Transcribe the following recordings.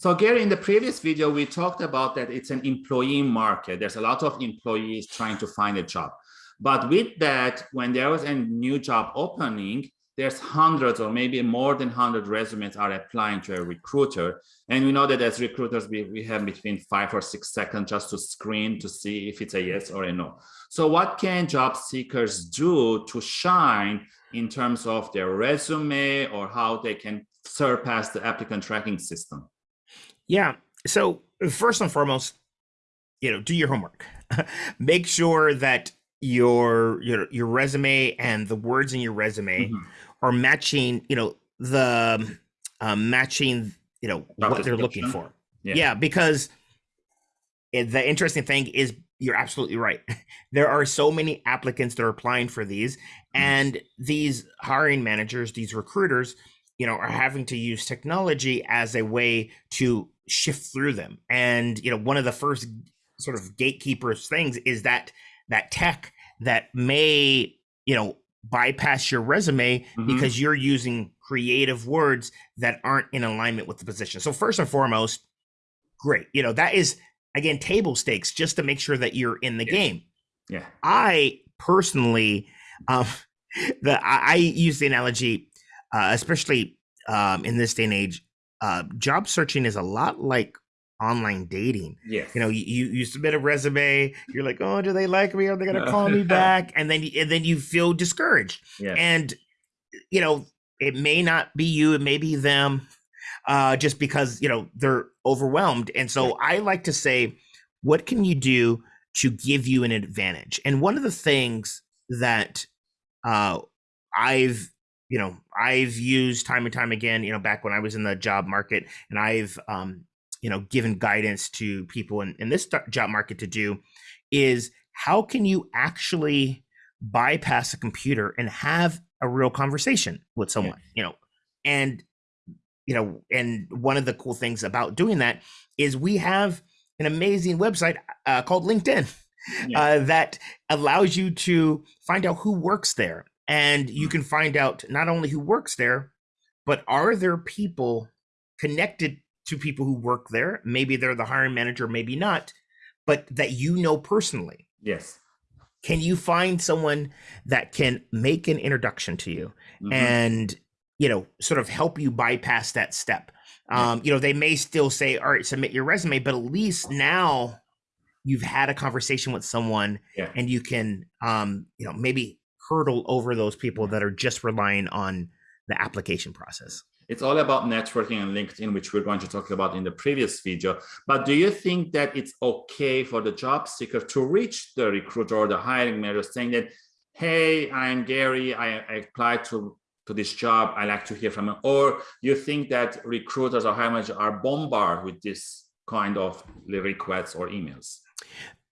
So Gary, in the previous video, we talked about that it's an employee market. There's a lot of employees trying to find a job. But with that, when there was a new job opening, there's hundreds or maybe more than 100 resumes are applying to a recruiter. And we know that as recruiters, we, we have between five or six seconds just to screen to see if it's a yes or a no. So what can job seekers do to shine in terms of their resume or how they can surpass the applicant tracking system? Yeah. So first and foremost, you know, do your homework. Make sure that your your your resume and the words in your resume mm -hmm are matching, you know, the um, matching, you know, Not what they're looking for. Yeah. yeah, because the interesting thing is you're absolutely right. There are so many applicants that are applying for these, mm-hmm. and these hiring managers, these recruiters, you know, are having to use technology as a way to shift through them. And you know, one of the first sort of gatekeepers things is that that tech that may you know bypass your resume mm-hmm. because you're using creative words that aren't in alignment with the position. So first and foremost, great. You know, that is again table stakes just to make sure that you're in the game. Yeah. I personally um the I, I use the analogy uh especially um in this day and age uh job searching is a lot like online dating. Yeah. You know, you you submit a resume, you're like, "Oh, do they like me? Are they going to call me back?" And then and then you feel discouraged. Yeah. And you know, it may not be you, it may be them uh just because, you know, they're overwhelmed. And so yeah. I like to say, what can you do to give you an advantage? And one of the things that uh I've you know i've used time and time again you know back when i was in the job market and i've um, you know given guidance to people in, in this job market to do is how can you actually bypass a computer and have a real conversation with someone yeah. you know and you know and one of the cool things about doing that is we have an amazing website uh, called linkedin yeah. uh, that allows you to find out who works there and you can find out not only who works there but are there people connected to people who work there. Maybe they're the hiring manager, maybe not, but that you know personally. Yes. Can you find someone that can make an introduction to you mm-hmm. and, you know, sort of help you bypass that step? Um, you know, they may still say, all right, submit your resume, but at least now you've had a conversation with someone yeah. and you can, um, you know, maybe hurdle over those people that are just relying on the application process. It's all about networking and LinkedIn, which we're going to talk about in the previous video. But do you think that it's okay for the job seeker to reach the recruiter or the hiring manager saying that, hey, I'm Gary, I, I applied to, to this job, I like to hear from you. Or you think that recruiters or hiring managers are bombarded with this kind of requests or emails?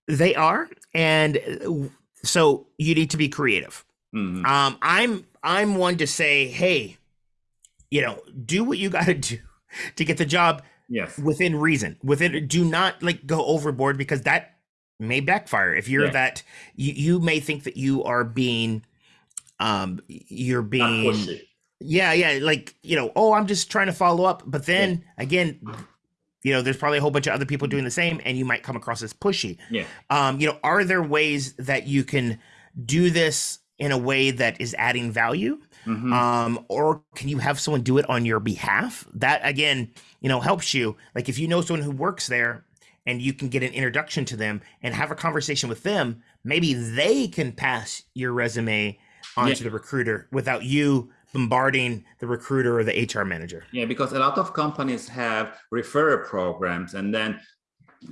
They are. And uh, so you need to be creative. Mm -hmm. Um, I'm I'm one to say, hey, you know, do what you got to do to get the job yes within reason within do not like go overboard because that may backfire if you're yeah. that you, you may think that you are being um you're being yeah yeah like you know oh i'm just trying to follow up but then yeah. again you know there's probably a whole bunch of other people doing the same and you might come across as pushy yeah um you know are there ways that you can do this in a way that is adding value Mm-hmm. Um, or can you have someone do it on your behalf? That again, you know, helps you. Like if you know someone who works there and you can get an introduction to them and have a conversation with them, maybe they can pass your resume onto yeah. the recruiter without you bombarding the recruiter or the HR manager. Yeah, because a lot of companies have referral programs and then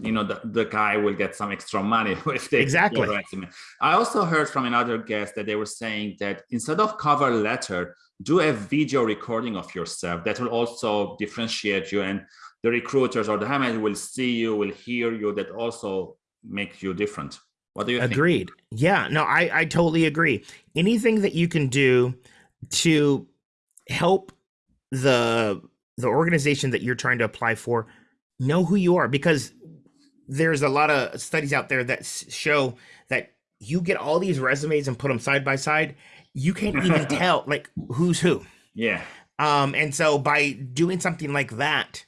you know the, the guy will get some extra money if they exactly. i also heard from another guest that they were saying that instead of cover letter do a video recording of yourself that will also differentiate you and the recruiters or the hiring will see you will hear you that also make you different. What do you agreed. Think? yeah no i i totally agree. Anything that you can do to help the the organization that you're trying to apply for know who you are because there's a lot of studies out there that show that you get all these resumes and put them side by side, you can't even tell like who's who. Yeah. Um, and so by doing something like that,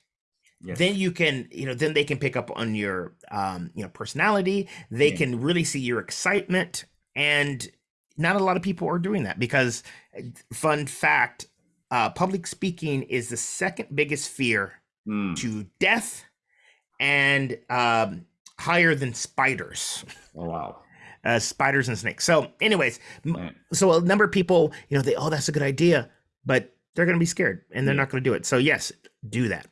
Yes. then you can you know then they can pick up on your um you know personality they Yeah. can really see your excitement and not a lot of people are doing that because fun fact uh public speaking is the second biggest fear Mm, to death and um higher than spiders. Oh, wow. uh spiders and snakes. So anyways m- so a number of people you know they oh that's a good idea but they're going to be scared and they're Yeah. not going to do it. So yes do that